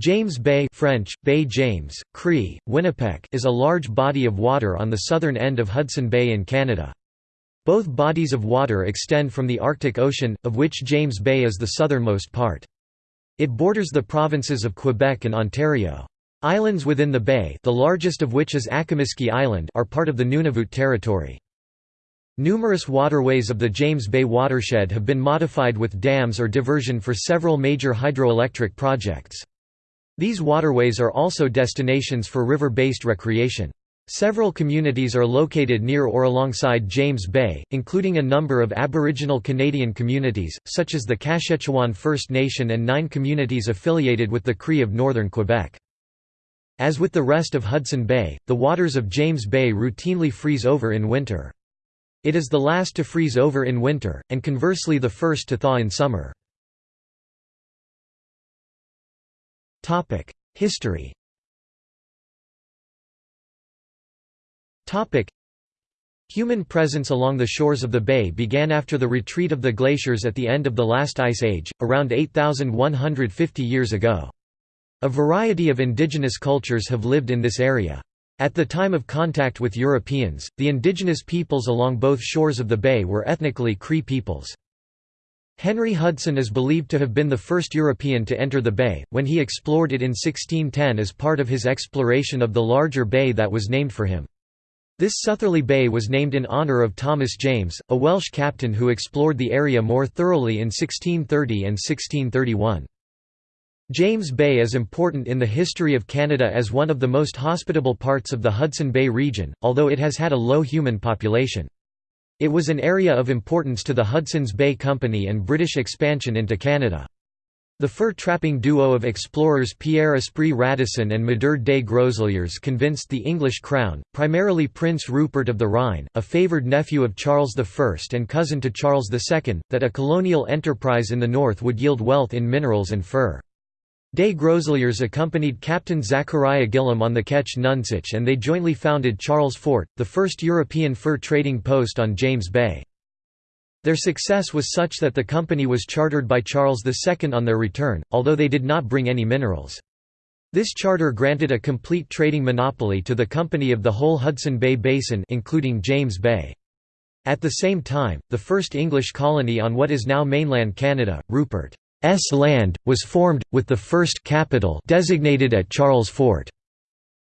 James Bay French, Baie James, Cree, Winnipeg is a large body of water on the southern end of Hudson Bay in Canada. Both bodies of water extend from the Arctic Ocean, of which James Bay is the southernmost part. It borders the provinces of Quebec and Ontario. Islands within the bay the largest of which is Akimiski Island are part of the Nunavut territory. Numerous waterways of the James Bay watershed have been modified with dams or diversion for several major hydroelectric projects. These waterways are also destinations for river-based recreation. Several communities are located near or alongside James Bay, including a number of Aboriginal Canadian communities, such as the Kashechewan First Nation and nine communities affiliated with the Cree of northern Quebec. As with the rest of Hudson Bay, the waters of James Bay routinely freeze over in winter. It is the last to freeze over in winter, and conversely the first to thaw in summer. History Human presence along the shores of the bay began after the retreat of the glaciers at the end of the last ice age, around 8,150 years ago. A variety of indigenous cultures have lived in this area. At the time of contact with Europeans, the indigenous peoples along both shores of the bay were ethnically Cree peoples. Henry Hudson is believed to have been the first European to enter the bay, when he explored it in 1610 as part of his exploration of the larger bay that was named for him. This southerly bay was named in honour of Thomas James, a Welsh captain who explored the area more thoroughly in 1630 and 1631. James Bay is important in the history of Canada as one of the most hospitable parts of the Hudson Bay region, although it has had a low human population. It was an area of importance to the Hudson's Bay Company and British expansion into Canada. The fur-trapping duo of explorers Pierre Esprit Radisson and Médard des Groseilliers convinced the English crown, primarily Prince Rupert of the Rhine, a favoured nephew of Charles I and cousin to Charles II, that a colonial enterprise in the north would yield wealth in minerals and fur. Des Groseilliers accompanied Captain Zachariah Gillam on the Ketch Nonsuch and they jointly founded Charles Fort, the first European fur trading post on James Bay. Their success was such that the company was chartered by Charles II on their return, although they did not bring any minerals. This charter granted a complete trading monopoly to the company of the whole Hudson Bay Basin including James Bay. At the same time, the first English colony on what is now mainland Canada, Rupert land, was formed, with the first capital designated at Charles Fort.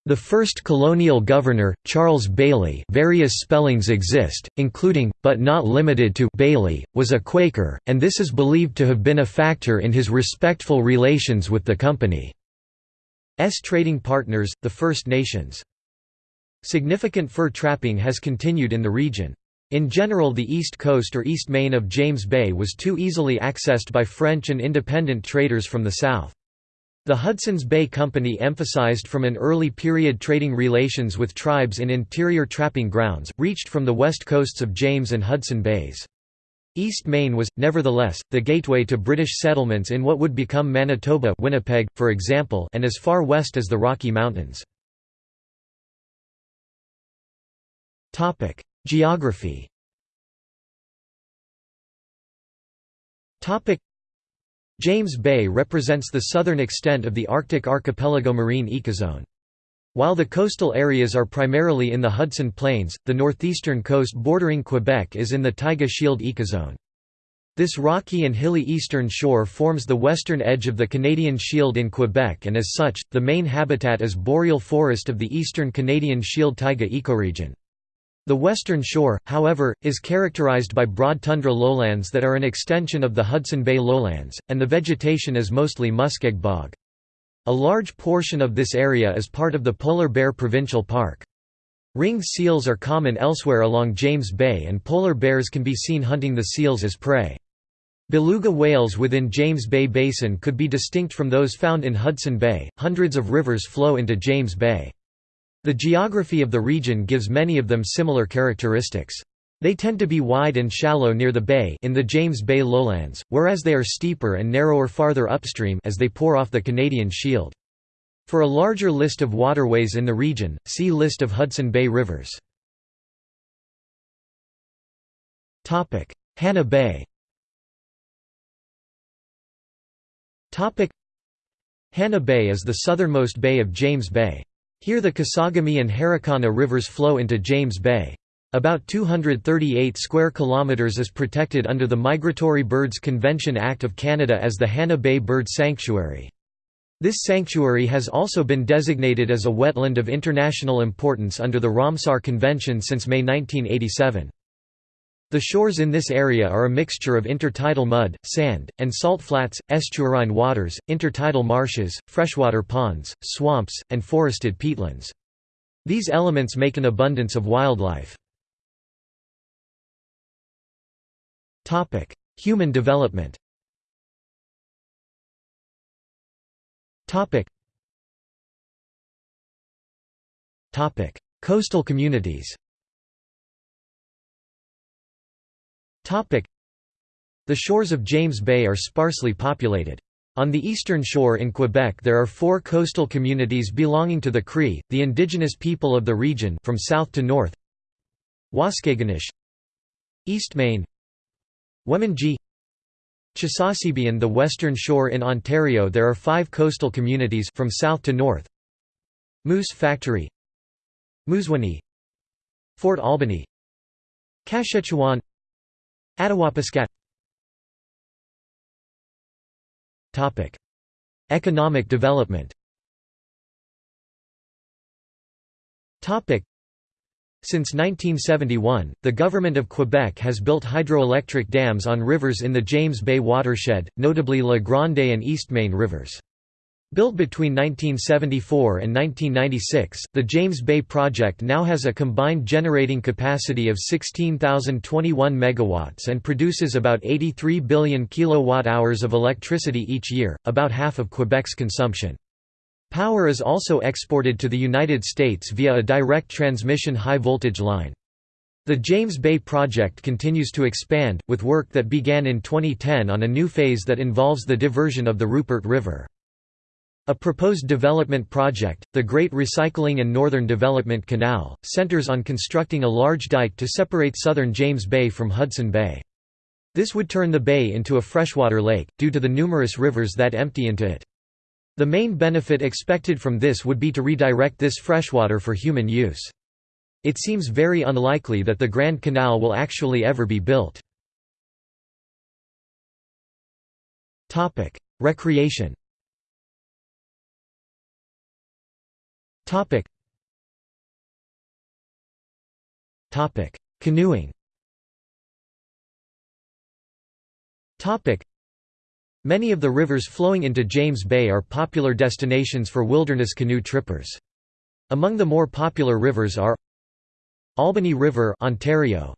The first colonial governor, Charles Bayly various spellings exist, including, but not limited to Bailey, was a Quaker, and this is believed to have been a factor in his respectful relations with the company's trading partners, the First Nations. Significant fur trapping has continued in the region. In general the east coast or east main of James Bay was too easily accessed by French and independent traders from the south. The Hudson's Bay Company emphasized from an early period trading relations with tribes in interior trapping grounds, reached from the west coasts of James and Hudson Bays. East Main was, nevertheless, the gateway to British settlements in what would become Manitoba Winnipeg, for example and as far west as the Rocky Mountains. Geography James Bay represents the southern extent of the Arctic archipelago marine ecozone. While the coastal areas are primarily in the Hudson Plains, the northeastern coast bordering Quebec is in the Taiga Shield ecozone. This rocky and hilly eastern shore forms the western edge of the Canadian Shield in Quebec and as such, the main habitat is boreal forest of the eastern Canadian Shield taiga ecoregion. The western shore, however, is characterized by broad tundra lowlands that are an extension of the Hudson Bay lowlands, and the vegetation is mostly muskeg bog. A large portion of this area is part of the Polar Bear Provincial Park. Ringed seals are common elsewhere along James Bay and polar bears can be seen hunting the seals as prey. Beluga whales within James Bay Basin could be distinct from those found in Hudson Bay. Hundreds of rivers flow into James Bay. The geography of the region gives many of them similar characteristics. They tend to be wide and shallow near the bay in the James Bay lowlands, whereas they are steeper and narrower farther upstream as they pour off the Canadian Shield. For a larger list of waterways in the region, see List of Hudson Bay rivers. Hannah Bay Hannah Bay is the southernmost bay of James Bay. Here the Kesagami and Harricana rivers flow into James Bay. About 238 square kilometers is protected under the Migratory Birds Convention Act of Canada as the Hannah Bay Bird Sanctuary. This sanctuary has also been designated as a wetland of international importance under the Ramsar Convention since May 1987. The shores in this area are a mixture of intertidal mud, sand, and salt flats, estuarine waters, intertidal marshes, freshwater ponds, swamps, and forested peatlands. These elements make an abundance of wildlife. Human development Coastal communities. The shores of James Bay are sparsely populated. On the eastern shore in Quebec there are four coastal communities belonging to the Cree, the indigenous people of the region from south to north. Waskaganish. Eastmain Wemindji Chisasibi and the western shore in Ontario there are five coastal communities from south to north. Moose Factory. Moosonee Fort Albany. Kashechewan Attawapiskat Economic development. Since 1971, the Government of Quebec has built hydroelectric dams on rivers in the James Bay watershed, notably La Grande and Eastmain rivers. Built between 1974 and 1996, the James Bay project now has a combined generating capacity of 16,021 megawatts and produces about 83 billion kilowatt-hours of electricity each year, about half of Quebec's consumption. Power is also exported to the United States via a direct transmission high-voltage line. The James Bay project continues to expand, with work that began in 2010 on a new phase that involves the diversion of the Rupert River. A proposed development project, the Great Recycling and Northern Development Canal, centers on constructing a large dike to separate southern James Bay from Hudson Bay. This would turn the bay into a freshwater lake, due to the numerous rivers that empty into it. The main benefit expected from this would be to redirect this freshwater for human use. It seems very unlikely that the Grand Canal will actually ever be built. Recreation Canoeing Topic. Many of the rivers flowing into James Bay are popular destinations for wilderness canoe trippers. Among the more popular rivers are Albany River, Ontario,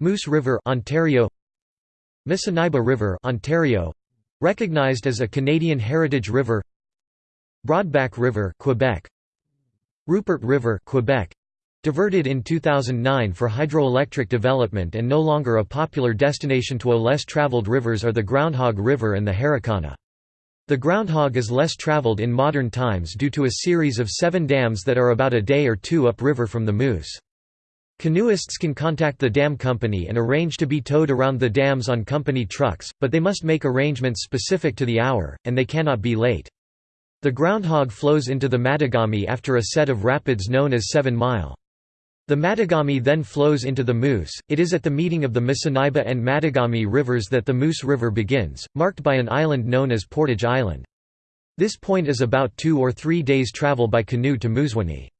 Moose River, Ontario, Missinaibi River, Ontario, recognized as a Canadian heritage river, Broadback River, Quebec, Rupert River, Quebec, Diverted in 2009 for hydroelectric development and no longer a popular destination to less traveled rivers are the Groundhog River and the Harricana. The Groundhog is less traveled in modern times due to a series of seven dams that are about a day or two upriver from the Moose. Canoeists can contact the dam company and arrange to be towed around the dams on company trucks, but they must make arrangements specific to the hour, and they cannot be late. The Groundhog flows into the Mattagami after a set of rapids known as Seven Mile. The Mattagami then flows into the Moose. It is at the meeting of the Missinaibi and Mattagami rivers that the Moose River begins, marked by an island known as Portage Island. This point is about two or three days' travel by canoe to Moosonee.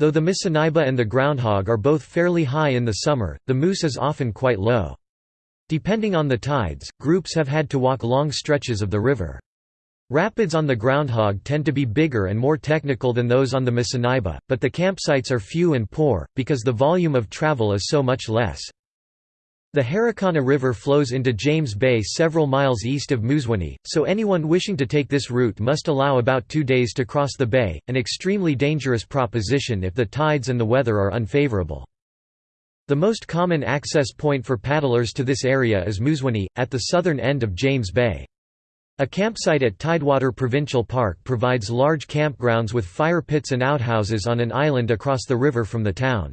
Though the Missinaibi and the Groundhog are both fairly high in the summer, the Moose is often quite low. Depending on the tides, groups have had to walk long stretches of the river. Rapids on the Groundhog tend to be bigger and more technical than those on the Missinaibi, but the campsites are few and poor, because the volume of travel is so much less. The Harricana River flows into James Bay several miles east of Moosonee, so anyone wishing to take this route must allow about two days to cross the bay, an extremely dangerous proposition if the tides and the weather are unfavorable. The most common access point for paddlers to this area is Moosonee, at the southern end of James Bay. A campsite at Tidewater Provincial Park provides large campgrounds with fire pits and outhouses on an island across the river from the town.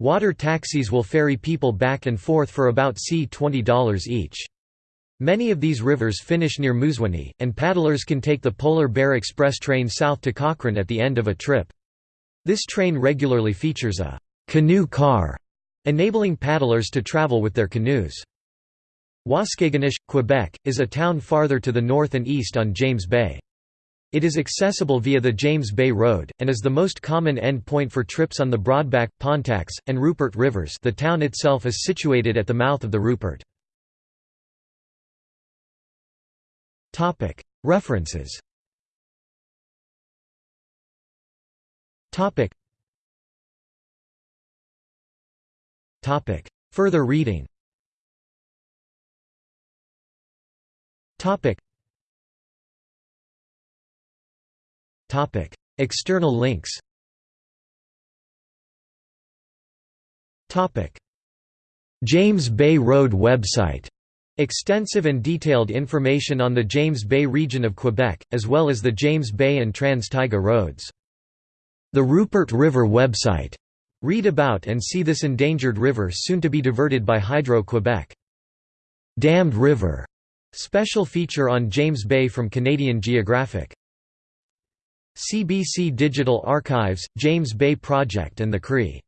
Water taxis will ferry people back and forth for about C$20 each. Many of these rivers finish near Moosonee, and paddlers can take the Polar Bear Express train south to Cochrane at the end of a trip. This train regularly features a «canoe car», enabling paddlers to travel with their canoes. Waskaganish, Quebec, is a town farther to the north and east on James Bay. It is accessible via the James Bay Road, and is the most common end point for trips on the Broadback, Pontax, and Rupert rivers. The town itself is situated at the mouth of the Rupert. References. Further reading External links Topic. James Bay Road website Extensive and detailed information on the James Bay region of Quebec, as well as the James Bay and Trans-Taiga roads. The Rupert River website. Read about and see this endangered river soon to be diverted by Hydro-Quebec. Dammed River. Special feature on James Bay from Canadian Geographic. CBC Digital Archives, James Bay Project and the Cree